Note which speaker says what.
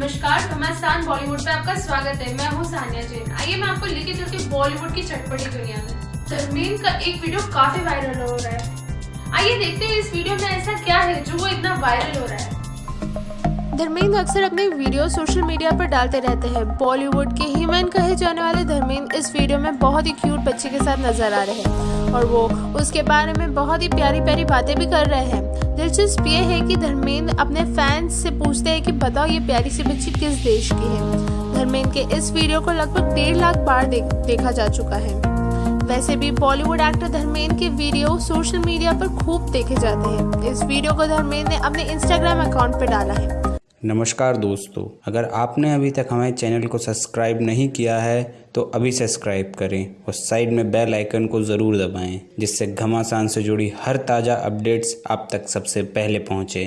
Speaker 1: नमस्कार घमासान बॉलीवुड पे आपका स्वागत है। मैं हूँ सानिया जैन। आइए मैं आपको लेके चलती हूँ बॉलीवुड की चटपटी दुनिया में। धर्मेंद्र का एक वीडियो काफ़ी वायरल हो रहा है। आइए देखते हैं इस वीडियो में ऐसा क्या है जो वो इतना वायरल हो रहा है। धर्मेंद्र अक्सर अपने वीडियो सोशल मीडिया पर डालते रहते हैं। बॉलीवुड के हीमैन कहे जाने वाले धर्मेंद्र इस वीडियो में बहुत ही क्यूट बच्चे के साथ नज़र आ रहे हैं। और वो उसके बारे में बहुत ही प्यारी प्यारी बातें भी कर रहे हैं। दिलचस्प ये है कि धर्मेंद्र अपने फैंस से पूछते हैं कि बताओ ये प्यारी सी बच्ची किस देश की है। धर्मेंद्र के इस वीडियो को लगभग डेढ़ लाख बार दे, देखा जा चुका है। वैसे भी बॉलीवुड एक्टर धर्मेंद्र के वीडियो सोशल मीडिया पर खूब देखे जाते हैं। इस वीडियो को धर्मेंद्र ने अपने इंस्टाग्राम अकाउंट पर डाला है।
Speaker 2: नमस्कार दोस्तों, अगर आपने अभी तक हमारे चैनल को सब्सक्राइब नहीं किया है तो अभी सब्सक्राइब करें और साइड में बेल आइकन को ज़रूर दबाएँ, जिससे घमासान से जुड़ी हर ताज़ा अपडेट्स आप तक सबसे पहले पहुँचे।